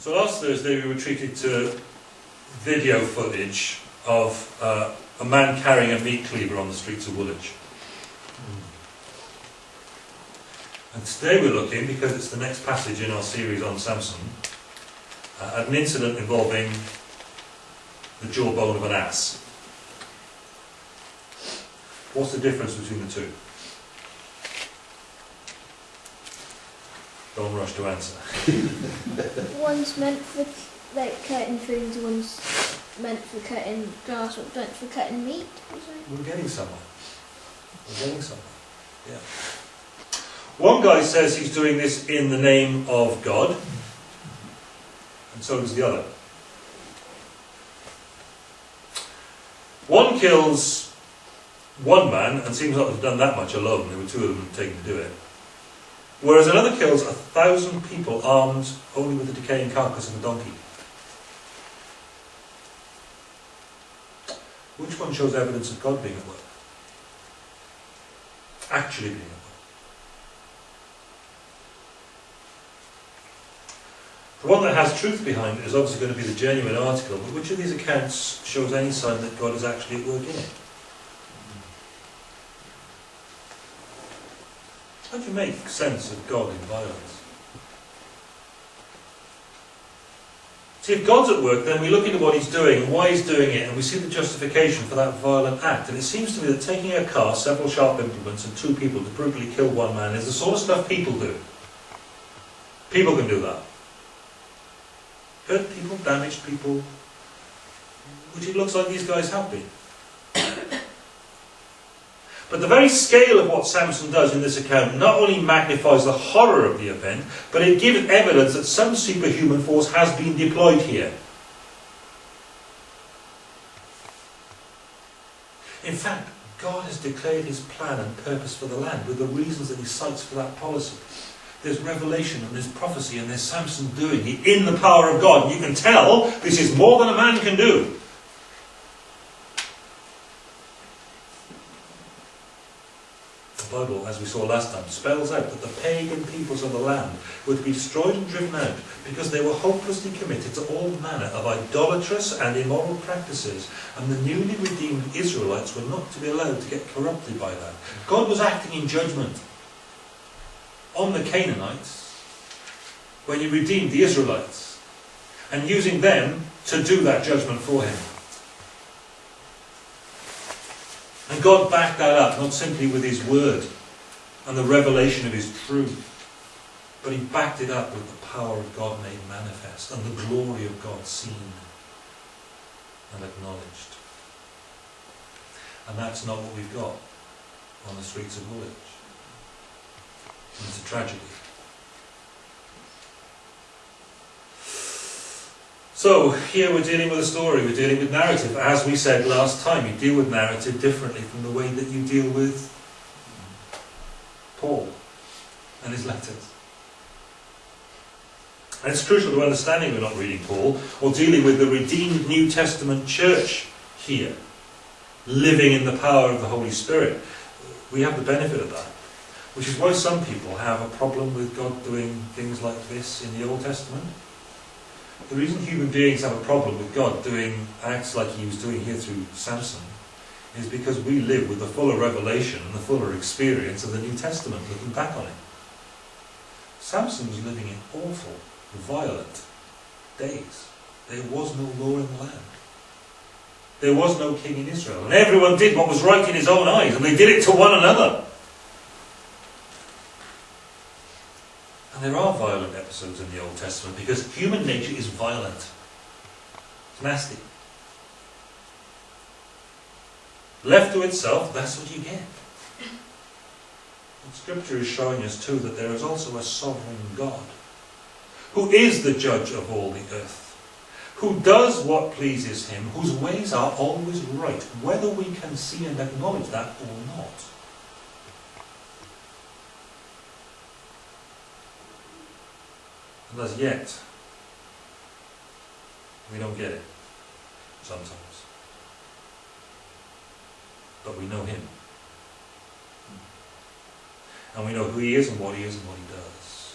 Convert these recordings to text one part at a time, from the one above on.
So last Thursday we were treated to video footage of uh, a man carrying a meat cleaver on the streets of Woolwich. And today we're looking, because it's the next passage in our series on Samson, uh, at an incident involving the jawbone of an ass. What's the difference between the two? Don't rush to answer. One's meant for like cutting things, one's meant for cutting grass, one's meant for cutting meat. We're getting somewhere. We're getting somewhere. Yeah. One guy says he's doing this in the name of God, and so does the other. One kills one man and seems not to have done that much alone. There were two of them taken to do it. Whereas another kills a thousand people armed only with the decaying carcass of a donkey. Which one shows evidence of God being at work? Actually being at work. The one that has truth behind it is obviously going to be the genuine article, but which of these accounts shows any sign that God is actually at work in it? How do you make sense of God in violence? See, if God's at work, then we look into what He's doing and why He's doing it, and we see the justification for that violent act. And it seems to me that taking a car, several sharp implements, and two people to brutally kill one man is the sort of stuff people do. People can do that. Hurt people, damaged people, which it looks like these guys have been. But the very scale of what Samson does in this account not only magnifies the horror of the event, but it gives evidence that some superhuman force has been deployed here. In fact, God has declared his plan and purpose for the land with the reasons that he cites for that policy. There's revelation and there's prophecy and there's Samson doing it in the power of God. You can tell this is more than a man can do. Bible, as we saw last time, spells out that the pagan peoples of the land were to be destroyed and driven out because they were hopelessly committed to all manner of idolatrous and immoral practices, and the newly redeemed Israelites were not to be allowed to get corrupted by that. God was acting in judgment on the Canaanites when he redeemed the Israelites and using them to do that judgment for him. God backed that up, not simply with His word and the revelation of His truth, but He backed it up with the power of God made manifest and the glory of God seen and acknowledged. And that's not what we've got on the streets of Woolwich. And it's a tragedy. So here we're dealing with a story, we're dealing with narrative. As we said last time, you deal with narrative differently from the way that you deal with Paul and his letters. And it's crucial to understanding we're not reading Paul or dealing with the redeemed New Testament church here, living in the power of the Holy Spirit. We have the benefit of that. Which is why some people have a problem with God doing things like this in the Old Testament. The reason human beings have a problem with God doing acts like he was doing here through Samson is because we live with the fuller revelation and the fuller experience of the New Testament looking back on it. Samson was living in awful, violent days. There was no law in the land. There was no king in Israel. And everyone did what was right in his own eyes, and they did it to one another. And there are violent episodes in the Old Testament because human nature is violent. It's nasty. Left to itself, that's what you get. And Scripture is showing us too that there is also a sovereign God who is the judge of all the earth, who does what pleases him, whose ways are always right, whether we can see and acknowledge that or not. And as yet, we don't get it sometimes. But we know him. And we know who he is and what he is and what he does.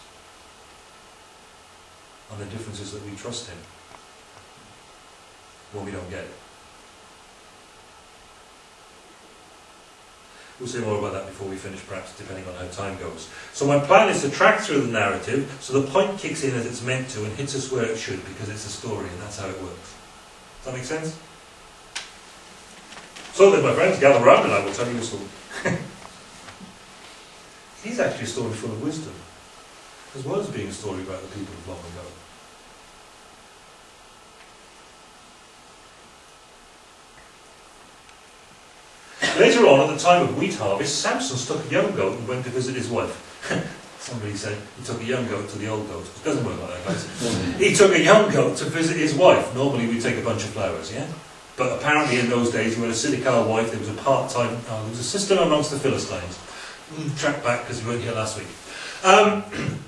And the difference is that we trust him when we don't get it. We'll say more about that before we finish, perhaps, depending on how time goes. So my plan is to track through the narrative, so the point kicks in as it's meant to and hits us where it should, because it's a story, and that's how it works. Does that make sense? So then, my friends, gather round and I will tell you a story. He's actually a story full of wisdom, as well as being a story about the people of long ago. Later on, at the time of wheat harvest, Samson took a young goat and went to visit his wife. Somebody said he took a young goat to the old goat. It doesn't work like that, guys. he took a young goat to visit his wife. Normally we take a bunch of flowers, yeah? But apparently in those days, you had a Siddiqah wife, there was a part-time, oh, there was a system amongst the Philistines. Mm, track back because we weren't here last week. Um,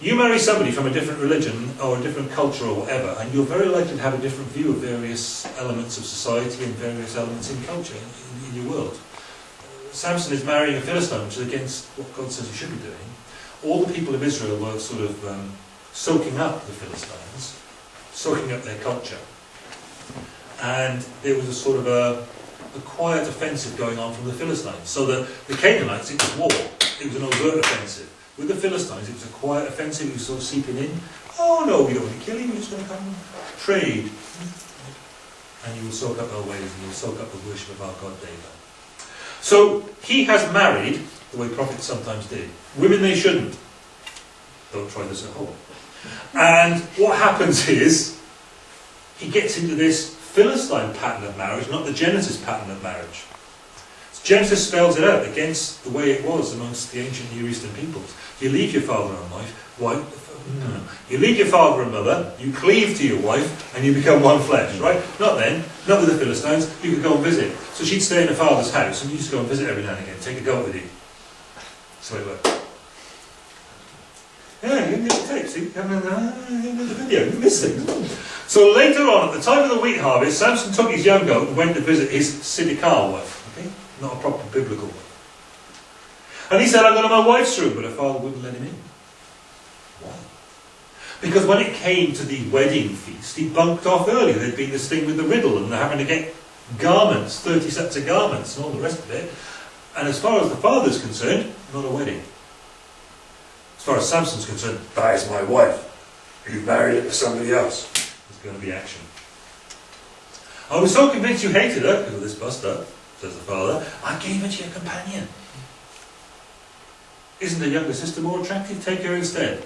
you marry somebody from a different religion or a different culture or whatever, and you're very likely to have a different view of various elements of society and various elements in culture in, in your world. Samson is marrying a Philistine, which is against what God says he should be doing. All the people of Israel were sort of um, soaking up the Philistines, soaking up their culture and there was a sort of a, a quiet offensive going on from the Philistines. So the, the Canaanites, it was war. It was an overt offensive. With the Philistines, it was a quiet offensive. Was sort of seeping in. Oh no, we don't want to kill him. We're just going to come trade. And you will soak up our ways and you will soak up the worship of our God Dagon. So he has married, the way prophets sometimes did, women they shouldn't. Don't try this at home. And what happens is, he gets into this Philistine pattern of marriage, not the Genesis pattern of marriage. Genesis spells it out against the way it was amongst the ancient Near Eastern peoples. You leave your father and wife, wife no. you leave your father and mother, you cleave to your wife, and you become one flesh, right? Not then, not with the Philistines, you could go and visit. So she'd stay in her father's house, and you just go and visit every now and again, take a goat with you. So it worked. Yeah, you get the tape, see? You uh, haven't the video, you miss things. So later on, at the time of the wheat harvest, Samson took his young goat and went to visit his Siddiqah wife. Okay? Not a proper biblical one. And he said, I'm going to my wife's room, but her father wouldn't let him in. Why? Because when it came to the wedding feast, he bunked off early. There'd been this thing with the riddle, and they're having to get garments, 30 sets of garments, and all the rest of it. And as far as the father's concerned, not a wedding. As far as Samson's concerned, that is my wife. You married it to somebody else. There's going to be action. I was so convinced you hated her because of this bust-up, says the father, I gave her to your companion. Isn't the younger sister more attractive? Take her instead.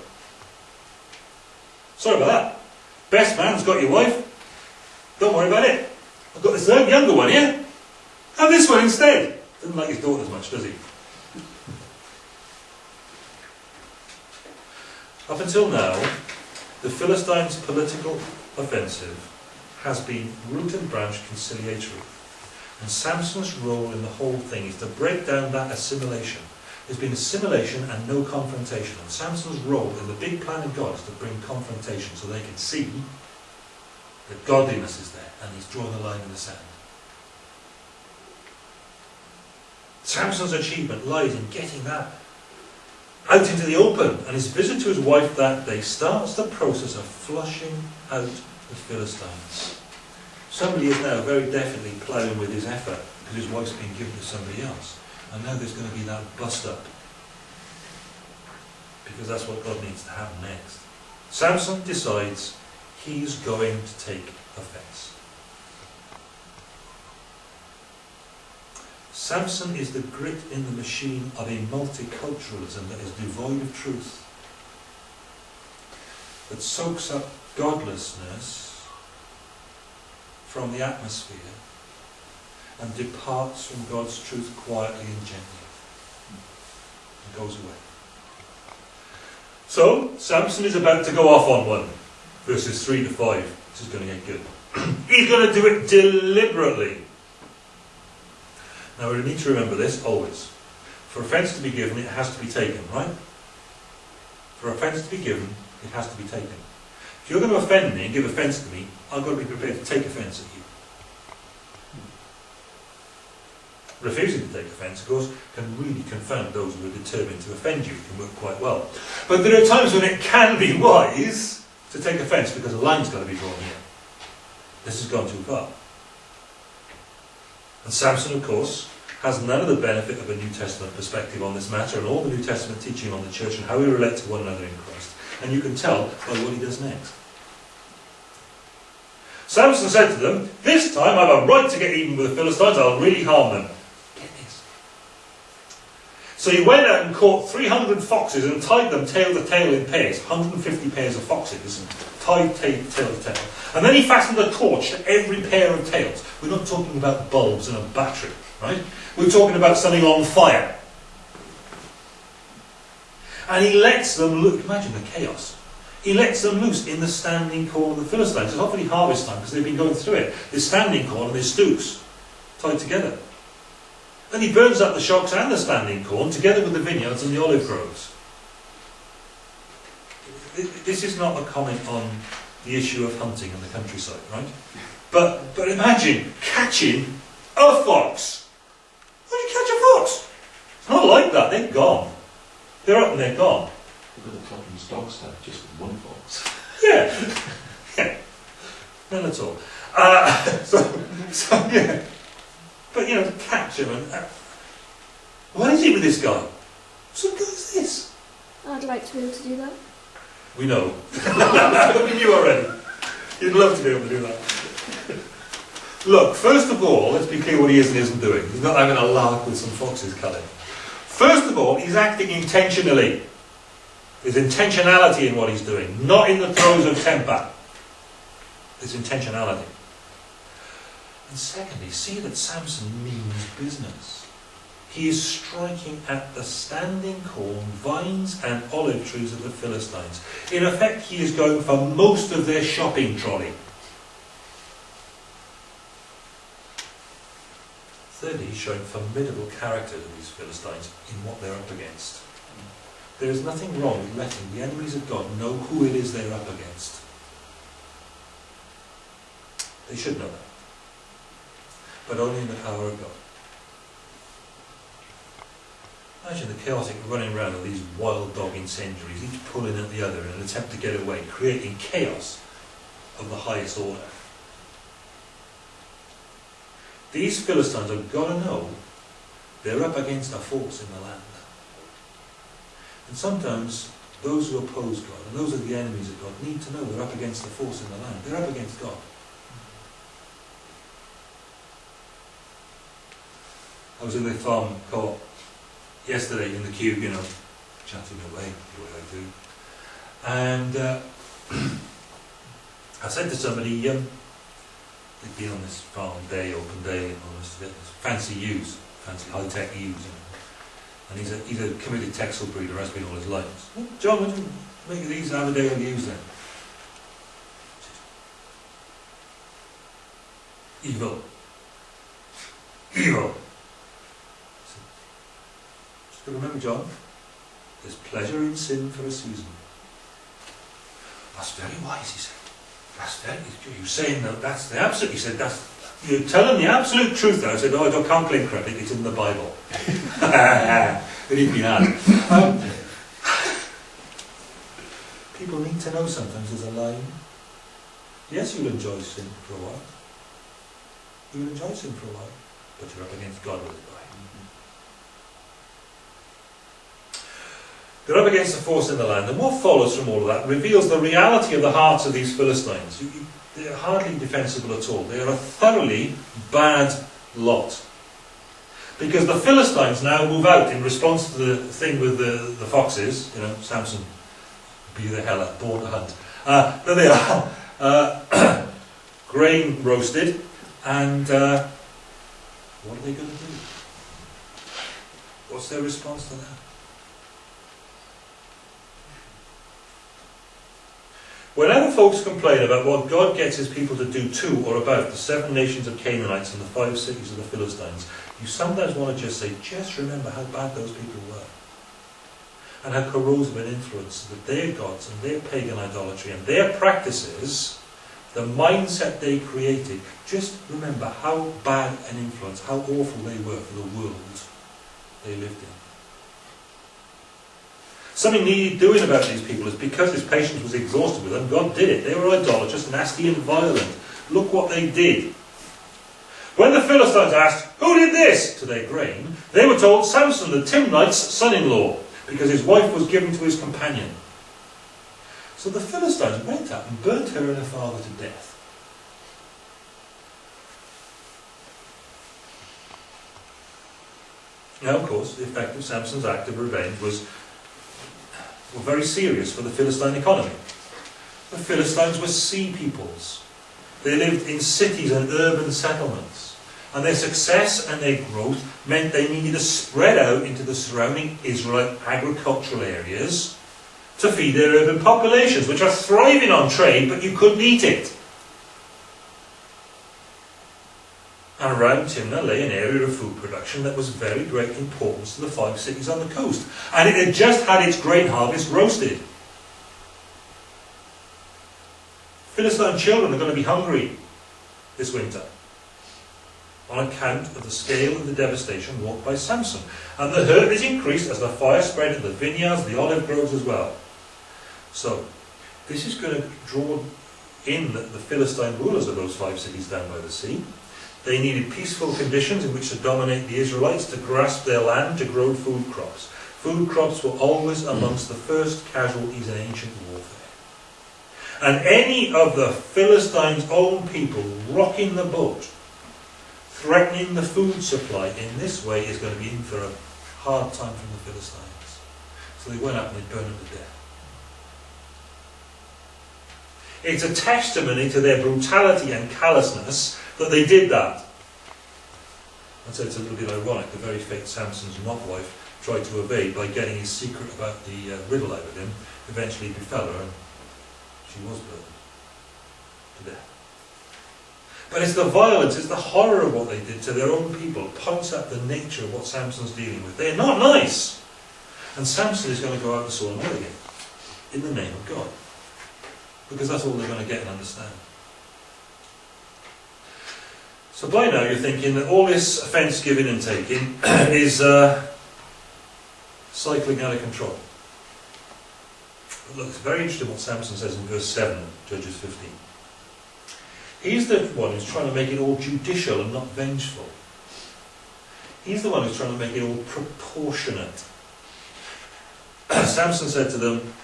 Sorry about that. Best man's got your wife. Don't worry about it. I've got this younger one here. Have this one instead. Doesn't like his daughter as much, does he? Up until now, the Philistines' political offensive has been root and branch conciliatory. And Samson's role in the whole thing is to break down that assimilation. There's been assimilation and no confrontation. And Samson's role in the big plan of God is to bring confrontation so they can see that godliness is there and he's drawn the line in the sand. Samson's achievement lies in getting that out into the open. And his visit to his wife that day starts the process of flushing out the Philistines. Somebody is now very definitely ploughing with his heifer because his wife's been given to somebody else. And now there's going to be that bust up. Because that's what God needs to happen next. Samson decides he's going to take offense. Samson is the grit in the machine of a multiculturalism that is devoid of truth, that soaks up godlessness from the atmosphere and departs from God's truth quietly and gently and goes away. So, Samson is about to go off on one, verses 3 to 5, which is going to get good. He's going to do it deliberately. Now we need to remember this always. For offence to be given, it has to be taken, right? For offence to be given, it has to be taken. If you're going to offend me and give offence to me, I've got to be prepared to take offence at you. Refusing to take offence, of course, can really confound those who are determined to offend you. It can work quite well. But there are times when it can be wise to take offence because a line's got to be drawn here. This has gone too far. And Samson, of course, has none of the benefit of a New Testament perspective on this matter and all the New Testament teaching on the church and how we relate to one another in Christ. And you can tell by what he does next. Samson said to them, This time I have a right to get even with the Philistines, I'll really harm them. So he went out and caught 300 foxes and tied them tail to tail in pairs, 150 pairs of foxes, tied tail to tail. And then he fastened a torch to every pair of tails. We're not talking about bulbs and a battery, right? We're talking about something on fire. And he lets them look, imagine the chaos. He lets them loose in the standing corn of the Philistines. It's not really harvest time because they've been going through it. There's standing corn and there's stooks tied together. Then he burns up the shocks and the standing corn together with the vineyards and the olive groves. This is not a comment on the issue of hunting in the countryside, right? But, but imagine catching a fox. How do you catch a fox? It's not like that. They're gone. They're up and they're gone. Look at the Cotton's dog stuff, just one fox. Yeah. yeah. None at all. Uh, so, so, yeah. But, you know, to catch him and... Uh, what is it with this guy? What guy is this? I'd like to be able to do that. We know. we knew already. You'd love to be able to do that. Look, first of all, let's be clear what he is and isn't doing. He's not having a lark with some foxes culling. First of all, he's acting intentionally. There's intentionality in what he's doing, not in the throes of temper. There's intentionality. And secondly, see that Samson means business. He is striking at the standing corn, vines, and olive trees of the Philistines. In effect, he is going for most of their shopping trolley. Thirdly, he's showing formidable character to these Philistines in what they're up against. There is nothing wrong with letting the enemies of God know who it is they're up against. They should know that. But only in the power of God. Imagine the chaotic running around of these wild dog incendiaries, each pulling at the other in an attempt to get away, creating chaos of the highest order. These Philistines have got to know they're up against a force in the land. And sometimes those who oppose God, and those are the enemies of God, need to know they're up against a force in the land. They're up against God. I was in the farm co-op yesterday in the cube, you know, chatting away, the way I do. And uh, I said to somebody, um, they'd been on this farm day, open day, and all this, fancy ewes, fancy high-tech ewes, you know. And he's a, he's a committed Texel breeder, has been all his life. Well, John, would you make these Aberdale ewes then? Evil. Evil. Remember, John, there's pleasure in sin for a season. That's very wise, he said. That's very, you're saying that that's the absolute, he said, that's, you're telling the absolute truth there. I said, oh, I can't claim credit, it's in the Bible. it he'd been had. Um, people need to know sometimes there's a line. Yes, you'll enjoy sin for a while. You'll enjoy sin for a while, but you're up against God with it. They're up against the force in the land. And what follows from all of that reveals the reality of the hearts of these Philistines. They're hardly defensible at all. They are a thoroughly bad lot. Because the Philistines now move out in response to the thing with the, the foxes, you know, Samson, be the hell born to hunt. Uh, there they are, uh, grain roasted, and uh, what are they going to do? What's their response to that? Whenever folks complain about what God gets his people to do to or about the seven nations of Canaanites and the five cities of the Philistines, you sometimes want to just say, just remember how bad those people were. And how corrosive an influence that their gods and their pagan idolatry and their practices, the mindset they created, just remember how bad an influence, how awful they were for the world they lived in. Something needed doing about these people is because his patience was exhausted with them, God did it. They were idolatrous, nasty and violent. Look what they did. When the Philistines asked, Who did this? to their grain, they were told Samson, the Timnite's son-in-law, because his wife was given to his companion. So the Philistines went out and burnt her and her father to death. Now, of course, the effect of Samson's act of revenge was were very serious for the Philistine economy. The Philistines were sea peoples. They lived in cities and urban settlements. And their success and their growth meant they needed to spread out into the surrounding Israelite agricultural areas to feed their urban populations, which are thriving on trade, but you couldn't eat it. And around Timnah lay an area of food production that was of very great importance to the five cities on the coast. And it had just had its grain harvest roasted. Philistine children are going to be hungry this winter on account of the scale of the devastation wrought by Samson. And the hurt is increased as the fire spread in the vineyards, the olive groves as well. So, this is going to draw in the Philistine rulers of those five cities down by the sea. They needed peaceful conditions in which to dominate the Israelites, to grasp their land, to grow food crops. Food crops were always amongst the first casualties in ancient warfare. And any of the Philistines' own people rocking the boat, threatening the food supply in this way is going to be in for a hard time from the Philistines. So they went up and they burned them to death. It's a testimony to their brutality and callousness that they did that. And so it's a little bit ironic, the very fate Samson's not wife tried to evade by getting his secret about the uh, riddle out of him, eventually befell her and she was burned to death. But it's the violence, it's the horror of what they did to their own people, points out the nature of what Samson's dealing with. They're not nice! And Samson is going to go out and saw them again, in the name of God. Because that's all they're going to get and understand. So by now you're thinking that all this offence giving and taking is uh, cycling out of control. But look, it's very interesting what Samson says in verse 7 Judges 15. He's the one who's trying to make it all judicial and not vengeful. He's the one who's trying to make it all proportionate. Samson said to them,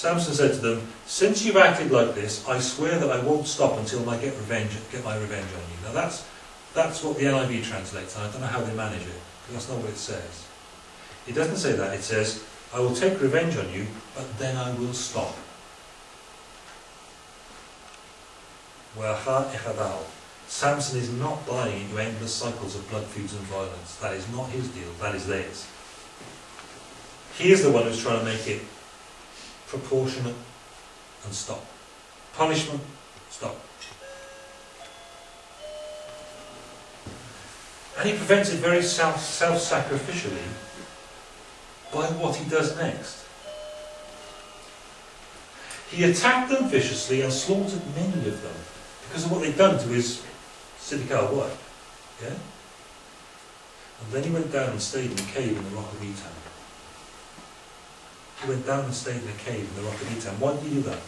Samson said to them, Since you've acted like this, I swear that I won't stop until I get revenge, get my revenge on you. Now that's, that's what the NIV translates, and I don't know how they manage it, because that's not what it says. It doesn't say that, it says, I will take revenge on you, but then I will stop. Samson is not buying into endless cycles of blood feuds and violence. That is not his deal, that is theirs. He is the one who's trying to make it proportionate, and stop. Punishment, stop. And he prevents it very self, self-sacrificially by what he does next. He attacked them viciously and slaughtered many of them because of what they'd done to his Siddiqah wife. Yeah? And then he went down and stayed in a cave in the rock of Etam. He went down and stayed in a cave in the rock of Etam. Why did he do that?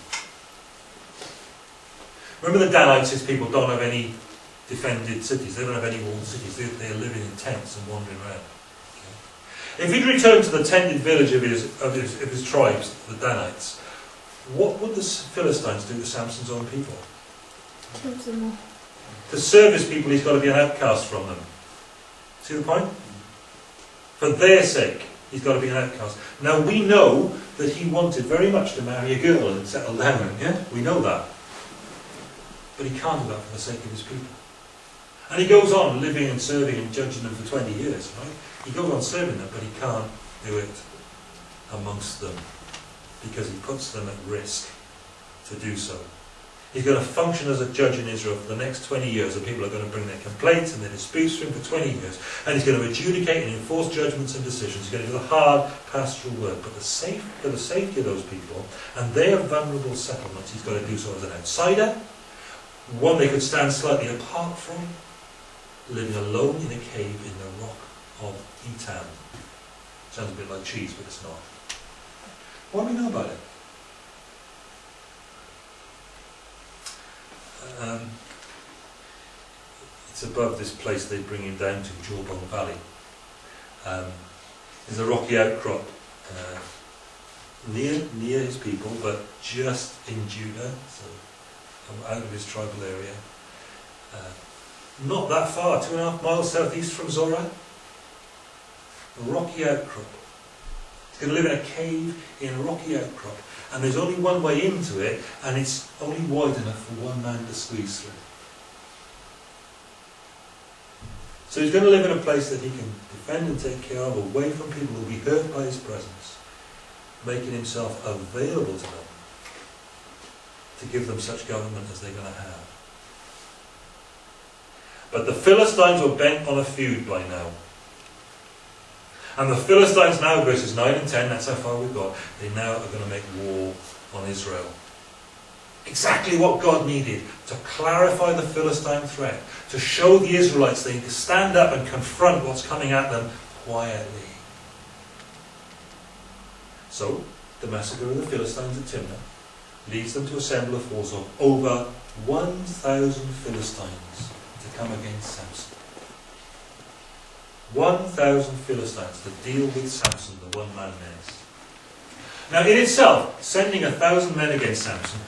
Remember the Danites, his people don't have any defended cities. They don't have any walled cities. They, they're living in tents and wandering around. Okay? If he'd returned to the tented village of his, of his, of his tribes, the Danites, what would the Philistines do to Samson's own people? Kill them all. To serve his people, he's got to be an outcast from them. See the point? Mm. For their sake. He's got to be an outcast. Now we know that he wanted very much to marry a girl and settle down, yeah? We know that. But he can't do that for the sake of his people. And he goes on living and serving and judging them for 20 years, right? He goes on serving them, but he can't do it amongst them because he puts them at risk to do so. He's going to function as a judge in Israel for the next 20 years, and people are going to bring their complaints and their disputes to him for 20 years. And he's going to adjudicate and enforce judgments and decisions. He's going to do the hard pastoral work. But the safe, for the safety of those people and their vulnerable settlements, he's going to do so as an outsider, one they could stand slightly apart from, living alone in a cave in the rock of Etam. Sounds a bit like cheese, but it's not. What do we know about it? Um, it's above this place they bring him down to, Jawbone Valley. Um, there's a rocky outcrop uh, near near his people, but just in Judah, so out of his tribal area. Uh, not that far, two and a half miles southeast from Zorah. A rocky outcrop. He's going to live in a cave in a rocky outcrop, and there's only one way into it, and it's only wide enough for one man to squeeze through. So he's going to live in a place that he can defend and take care of, away from people who will be hurt by his presence, making himself available to them to give them such government as they're going to have. But the Philistines were bent on a feud by now. And the Philistines now, verses 9 and 10, that's how far we've got, they now are going to make war on Israel. Exactly what God needed to clarify the Philistine threat, to show the Israelites they need to stand up and confront what's coming at them quietly. So, the massacre of the Philistines at Timnah leads them to assemble a force of over 1,000 Philistines to come against Samson. 1,000 Philistines to deal with Samson, the one man menace. Now, in itself, sending a thousand men against Samson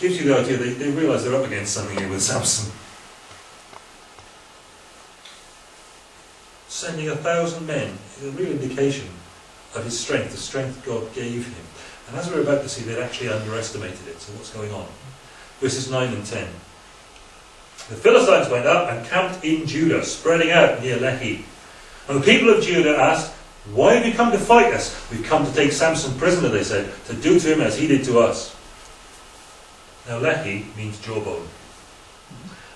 gives you the idea that they realise they're up against something here with Samson. Sending a thousand men is a real indication of his strength, the strength God gave him. And as we're about to see, they'd actually underestimated it. So what's going on? Verses 9 and 10. The Philistines went up and camped in Judah, spreading out near Lehi. And the people of Judah asked, Why have you come to fight us? We've come to take Samson prisoner, they said, to do to him as he did to us. Now Lehi means jawbone.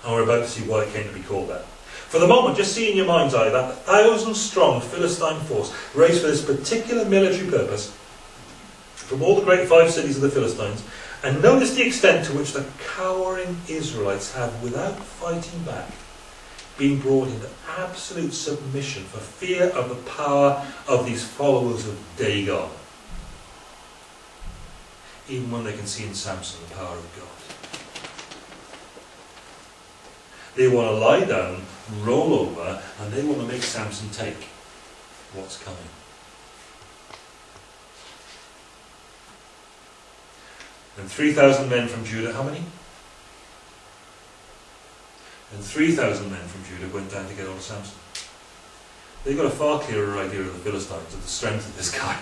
And we're about to see why it came to be called that. For the moment, just see in your mind's eye that thousand strong Philistine force raised for this particular military purpose from all the great five cities of the Philistines, and notice the extent to which the cowering Israelites have, without fighting back, been brought into absolute submission for fear of the power of these followers of Dagon. Even when they can see in Samson the power of God. They want to lie down, roll over, and they want to make Samson take what's coming. And 3,000 men from Judah, how many? And 3,000 men from Judah went down to get hold of Samson. They got a far clearer idea of the Philistines, of the strength of this guy.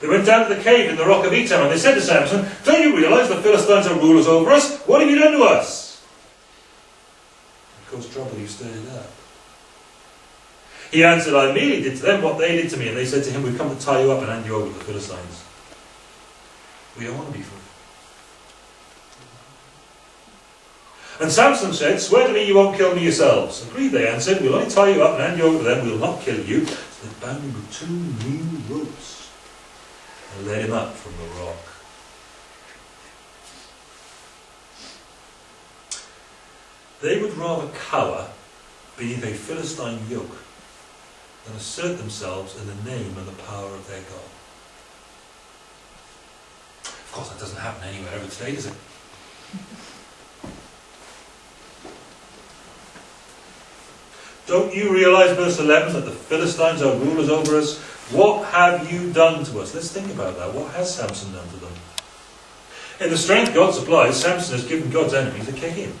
They went down to the cave in the rock of Etam and they said to Samson, Don't you realise the Philistines are rulers over us? What have you done to us? Of course, trouble, you stirred up. He answered, I merely did to them what they did to me. And they said to him, We've come to tie you up and hand you over to the Philistines. We don't want to be free. And Samson said, Swear to me you won't kill me yourselves. Agreed, they answered. We'll only tie you up and hand you over to them. We'll not kill you. So they bound him with two new ropes and led him up from the rock. They would rather cower beneath a Philistine yoke than assert themselves in the name and the power of their God. Of course, that doesn't happen anywhere ever today, does it? Don't you realize, verse 11, that the Philistines are rulers over us? What have you done to us? Let's think about that. What has Samson done to them? In the strength God supplies, Samson has given God's enemies a kick in.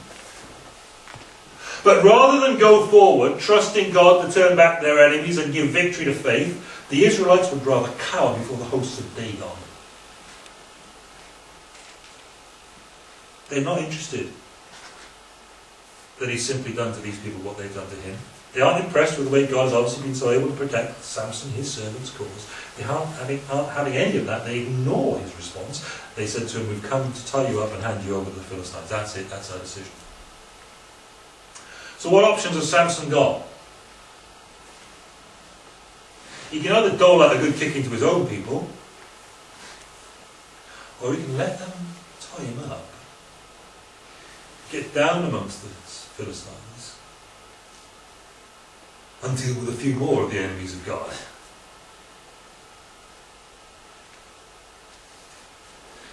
But rather than go forward, trusting God to turn back their enemies and give victory to faith, the Israelites would rather cower before the hosts of Dagon. They're not interested that he's simply done to these people what they've done to him. They aren't impressed with the way God has obviously been so able to protect Samson, his servant's cause. They aren't having, aren't having any of that. They ignore his response. They said to him, We've come to tie you up and hand you over to the Philistines. That's it, that's our decision. So, what options has Samson got? He can either dole out a good kicking to his own people, or he can let them tie him up, get down amongst the Philistines, and deal with a few more of the enemies of God.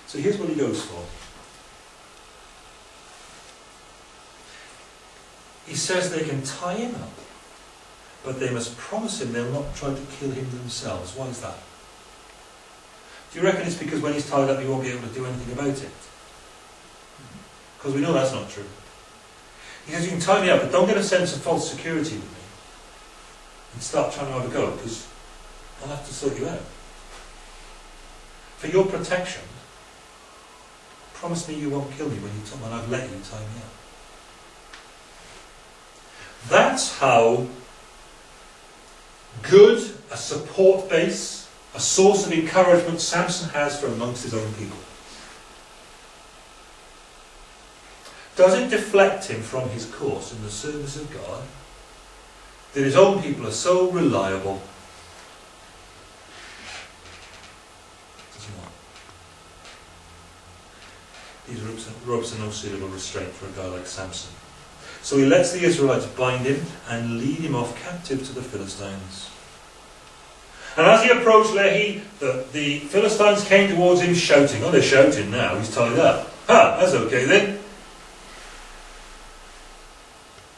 So here's what he goes for. He says they can tie him up, but they must promise him they'll not try to kill him themselves. Why is that? Do you reckon it's because when he's tied up he won't be able to do anything about it? Because we know that's not true. He says, you can tie me up, but don't get a sense of false security with me. And start trying to have a go, because I'll have to sort you out. For your protection, promise me you won't kill me when, you when I've let you tie me up. That's how good a support base, a source of encouragement Samson has for amongst his own people. Does it deflect him from his course in the service of God that his own people are so reliable? Does not? These ropes are, ropes are no suitable restraint for a guy like Samson. So he lets the Israelites bind him and lead him off captive to the Philistines. And as he approached Lehi, the, the Philistines came towards him shouting. Oh, they're shouting now, he's tied up. Ha, that's okay then.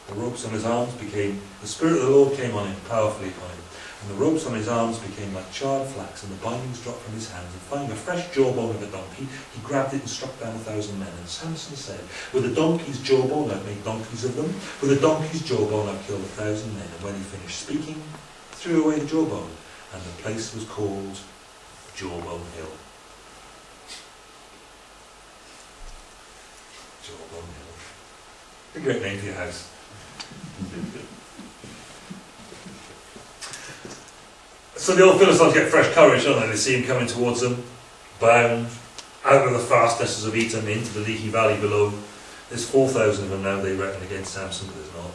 The ropes on his arms became, the Spirit of the Lord came on him, powerfully upon him. And the ropes on his arms became like charred flax, and the bindings dropped from his hands. And finding a fresh jawbone of a donkey, he grabbed it and struck down a thousand men. And Samson said, With a donkey's jawbone I've made donkeys of them. With a donkey's jawbone I've killed a thousand men. And when he finished speaking, threw away the jawbone. And the place was called Jawbone Hill. Jawbone Hill. A great name for your house. So the old Philistines get fresh courage, don't they? They see him coming towards them, bound out of the fastnesses of Etam into the Lehi Valley below. There's 4,000 of them now, they reckon, against Samson, but there's not.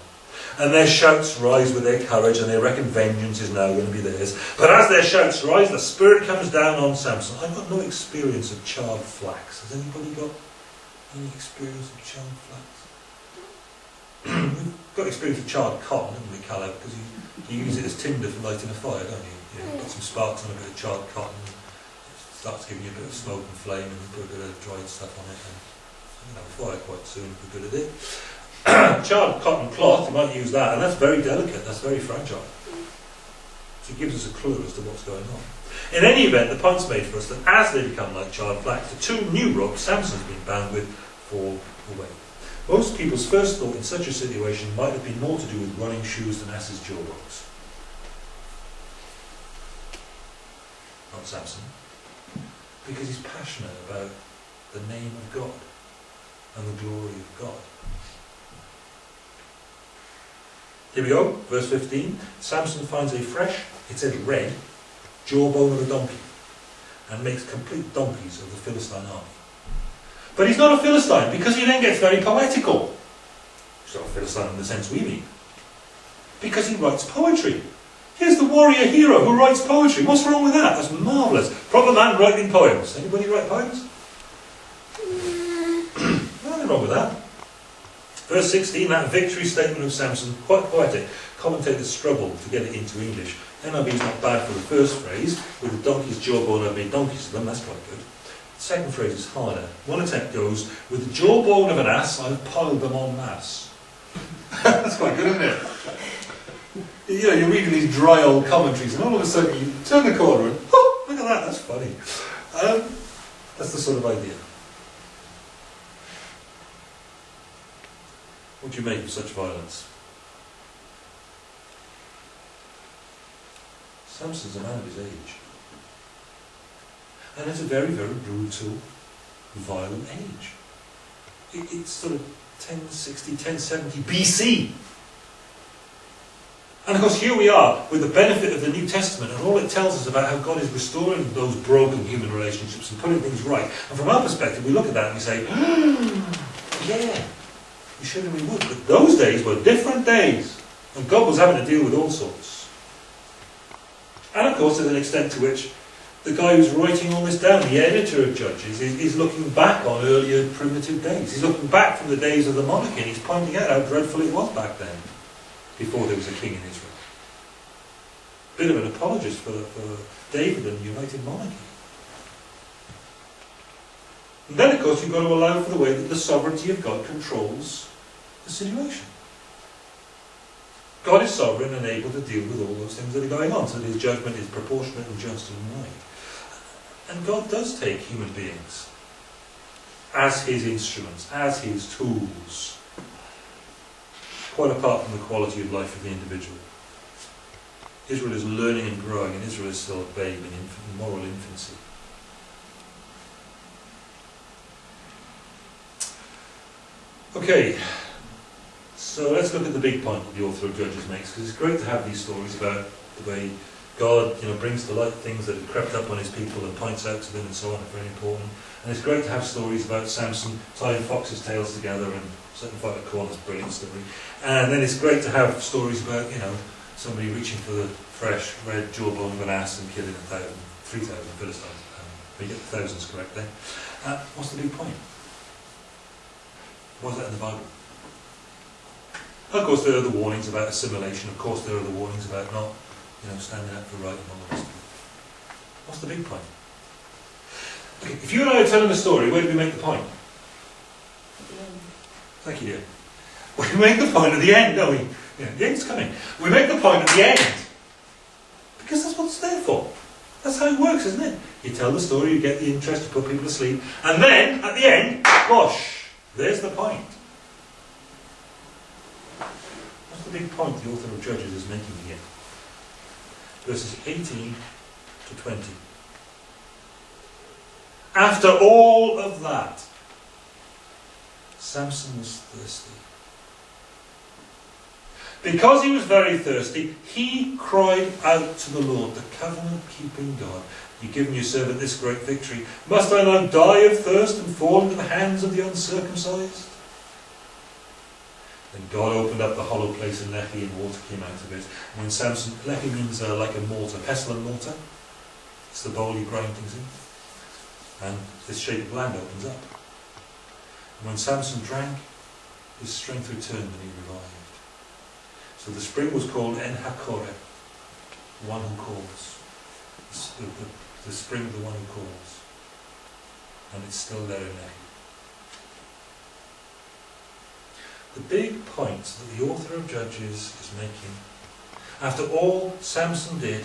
And their shouts rise with their courage, and they reckon vengeance is now going to be theirs. But as their shouts rise, the Spirit comes down on Samson. I've got no experience of charred flax. Has anybody got any experience of charred flax? Got experience of charred cotton, haven't we, Caleb? Because you, you use it as tinder for lighting a fire, don't you? You know, put some sparks on a bit of charred cotton, it starts giving you a bit of smoke and flame, and you put a bit of dried stuff on it, and you can have a fire quite soon if we're good at it. charred cotton cloth, you might use that, and that's very delicate, that's very fragile. So it gives us a clue as to what's going on. In any event, the point's made for us that as they become like charred flax, the two new ropes Samson's been bound with fall away. Most people's first thought in such a situation might have been more to do with running shoes than ass's jawbones. Not Samson. Because he's passionate about the name of God and the glory of God. Here we go, verse 15. Samson finds a fresh, it says red, jawbone of a donkey and makes complete donkeys of the Philistine army. But he's not a Philistine because he then gets very poetical. He's not a Philistine in the sense we mean. Because he writes poetry. Here's the warrior hero who writes poetry. What's wrong with that? That's marvellous. Proper man writing poems. Anybody write poems? Nothing wrong with that. Verse 16, that victory statement of Samson, quite poetic. Commentators struggle to get it into English. NIV is not bad for the first phrase. With the donkey's jawbone, I've made donkeys of them. That's quite good. Second phrase is harder. One attempt goes, with the jawbone of an ass, I've piled them on mass. That's quite good, isn't it? You know, you're reading these dry old commentaries, and all of a sudden you turn the corner and, oh, look at that, that's funny. Um, that's the sort of idea. What do you make of such violence? Samson's a man of his age. And it's a very, very brutal, violent age. It, it's sort of 1060, 1070 BC. And of course, here we are with the benefit of the New Testament, and all it tells us about how God is restoring those broken human relationships and putting things right. And from our perspective, we look at that and we say, yeah, we should and we would. But those days were different days, and God was having to deal with all sorts. And of course, there's an extent to which the guy who's writing all this down, the editor of Judges, is, is looking back on earlier primitive days. He's looking back from the days of the monarchy, and he's pointing out how dreadful it was back then before there was a king in Israel. bit of an apologist for, for David and the United Monarchy. And then, of course, you've got to allow for the way that the sovereignty of God controls the situation. God is sovereign and able to deal with all those things that are going on, so that his judgment is proportionate and just and right. And God does take human beings as his instruments, as his tools, quite apart from the quality of life of the individual. Israel is learning and growing, and Israel is still a babe in, infant, in moral infancy. Okay, so let's look at the big point that the author of Judges makes, because it's great to have these stories about the way God you know, brings to light things that have crept up on his people and points out to them and so on, are very important. And it's great to have stories about Samson tying foxes' tails together and setting fire to a brilliant story. And then it's great to have stories about, you know, somebody reaching for the fresh red jawbone of an ass and killing a thousand, three thousand Philistines. Um, we get the thousands correct there. Uh, what's the big point? What's that in the Bible? Of course, there are the warnings about assimilation. Of course, there are the warnings about not, you know, standing up for right and all the rest of it. What's the big point? Okay, if you and I are telling a story, where do we make the point? Thank you, dear. We make the point at the end, don't we? Yeah, the end's coming. We make the point at the end. Because that's what it's there for. That's how it works, isn't it? You tell the story, you get the interest, you put people to sleep, and then, at the end, gosh, there's the point. What's the big point the author of Judges is making here? Verses 18 to 20. After all of that, Samson was thirsty. Because he was very thirsty, he cried out to the Lord, the covenant keeping God. You've given your servant this great victory. Must I now die of thirst and fall into the hands of the uncircumcised? Then God opened up the hollow place in Lehi and water came out of it. And when Samson, Lehi means uh, like a mortar, pestle and mortar. It's the bowl you grind things in. And this shape of land opens up. And when Samson drank, his strength returned and he revived. So the spring was called En Hakore, one who calls. The, the, the spring of the one who calls. And it's still there in Lehi. The big point that the author of Judges is making, after all Samson did,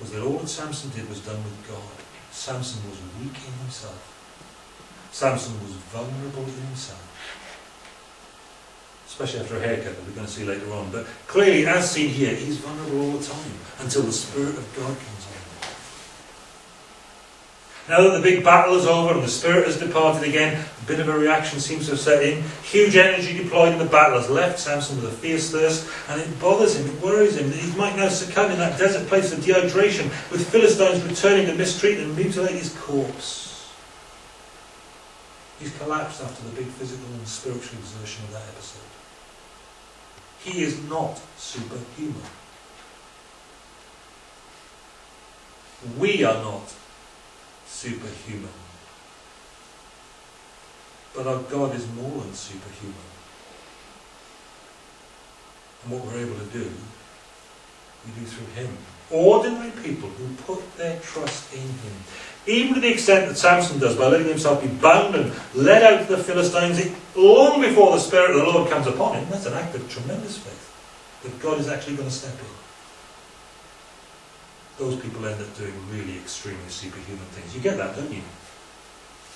was that all that Samson did was done with God. Samson was weak in himself. Samson was vulnerable in himself. Especially after a haircut that we're going to see later on. But clearly, as seen here, he's vulnerable all the time until the Spirit of God comes. Now that the big battle is over and the Spirit has departed again, a bit of a reaction seems to have set in. Huge energy deployed in the battle has left Samson with a fierce thirst, and it bothers him, it worries him that he might now succumb in that desert place of dehydration, with Philistines returning to mistreat and mutilate his corpse. He's collapsed after the big physical and spiritual exertion of that episode. He is not superhuman. We are not superhuman. But our God is more than superhuman. And what we're able to do, we do through Him. Ordinary people who put their trust in Him. Even to the extent that Samson does by letting himself be bound and led out to the Philistines long before the Spirit of the Lord comes upon him. That's an act of tremendous faith. That God is actually going to step in those people end up doing really extremely superhuman things. You get that, don't you?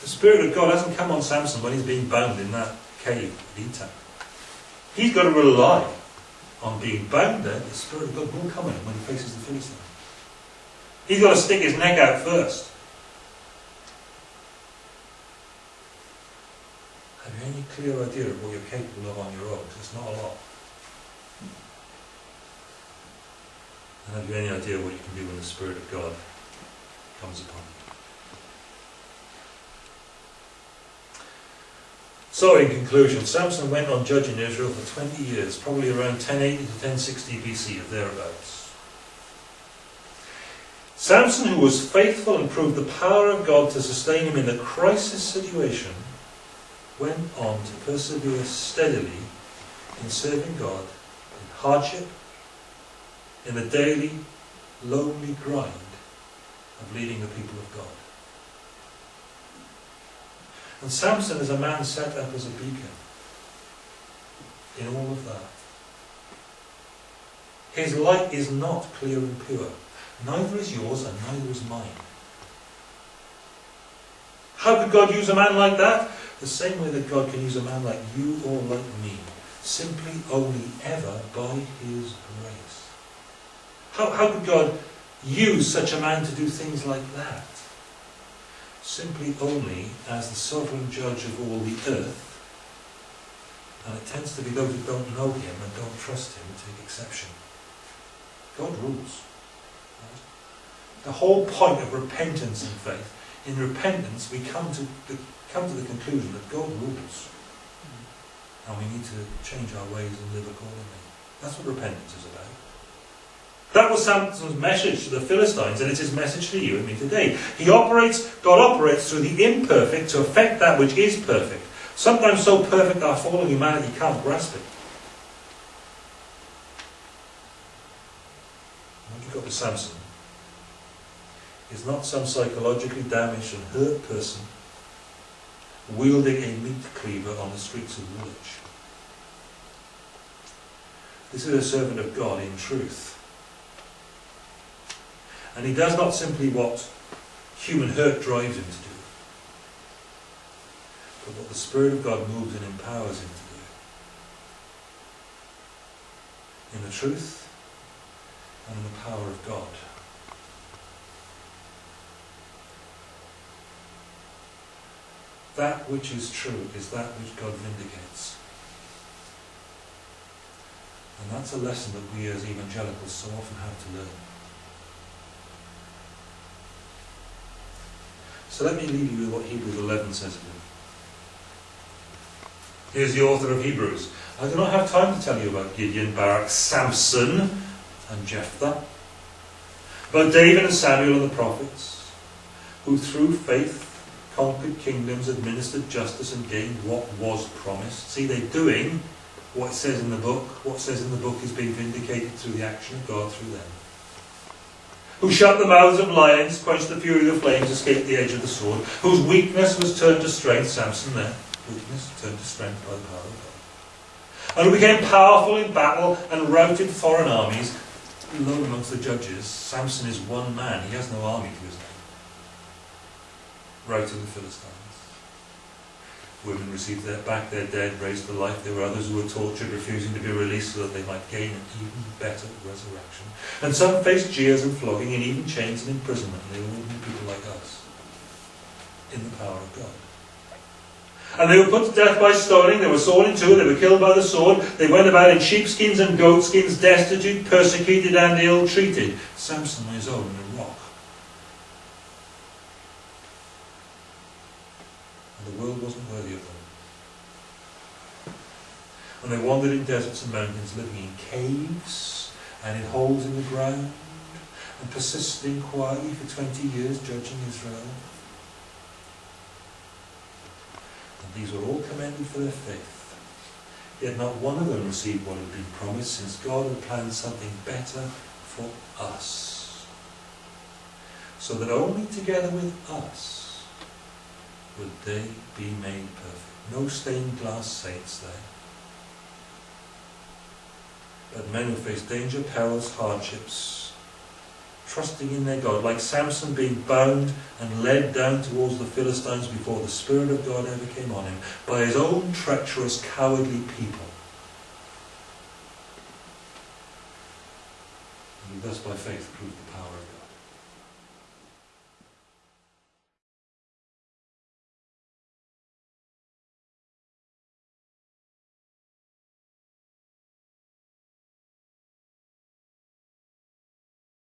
The Spirit of God hasn't come on Samson when he's being bound in that cave at Etam. He's got to rely on being bound there. The Spirit of God will come in when he faces the Philistines. He's got to stick his neck out first. Have you any clear idea of what you're capable of on your own? Because it's not a lot. And have you any idea what you can do when the Spirit of God comes upon you? So, in conclusion, Samson went on judging Israel for 20 years, probably around 1080 to 1060 BC or thereabouts. Samson, who was faithful and proved the power of God to sustain him in the crisis situation, went on to persevere steadily in serving God in hardship in the daily, lonely grind of leading the people of God. And Samson is a man set up as a beacon in all of that. His light is not clear and pure. Neither is yours and neither is mine. How could God use a man like that? The same way that God can use a man like you or like me. Simply only ever by His. How, how could God use such a man to do things like that? Simply only as the sovereign judge of all the earth. And it tends to be those who don't know Him and don't trust Him take exception. God rules. The whole point of repentance and faith, in repentance we come to the, come to the conclusion that God rules. And we need to change our ways and live accordingly. That's what repentance is about. That was Samson's message to the Philistines, and it's his message to you and me today. He operates, God operates through the imperfect to affect that which is perfect. Sometimes so perfect our fallen humanity can't grasp it. What you've got with Samson is not some psychologically damaged and hurt person wielding a meat cleaver on the streets of Woolwich. This is a servant of God in truth. And he does not simply what human hurt drives him to do, but what the Spirit of God moves and empowers him to do. In the truth and in the power of God. That which is true is that which God vindicates. And that's a lesson that we as evangelicals so often have to learn. So let me leave you with what Hebrews 11 says of him. Here's the author of Hebrews. I do not have time to tell you about Gideon, Barak, Samson, and Jephthah, but David and Samuel and the prophets, who through faith conquered kingdoms, administered justice, and gained what was promised. See, they're doing what it says in the book. What says in the book is being vindicated through the action of God through them. Who shut the mouths of lions, quenched the fury of the flames, escaped the edge of the sword, whose weakness was turned to strength, Samson there, weakness turned to strength by the power of God. And who became powerful in battle and routed foreign armies. Alone amongst the judges, Samson is one man, he has no army to his name routed the Philistines. Women received their, back their dead, raised to life. There were others who were tortured, refusing to be released so that they might gain an even better resurrection. And some faced jeers and flogging, and even chains and imprisonment. And they were ordinary people like us, in the power of God. And they were put to death by stoning, they were sawn in two, they were killed by the sword, they went about in sheepskins and goatskins, destitute, persecuted, and ill treated. Samson on his own in a rock. And the world wasn't worthy of them. And they wandered in deserts and mountains, living in caves and in holes in the ground, and persisting quietly for 20 years, judging Israel. And these were all commended for their faith. Yet not one of them received what had been promised, since God had planned something better for us. So that only together with us would they be made perfect. No stained glass saints there. But men who face danger, perils, hardships, trusting in their God, like Samson being bound and led down towards the Philistines before the Spirit of God ever came on him, by his own treacherous, cowardly people. And thus by faith proved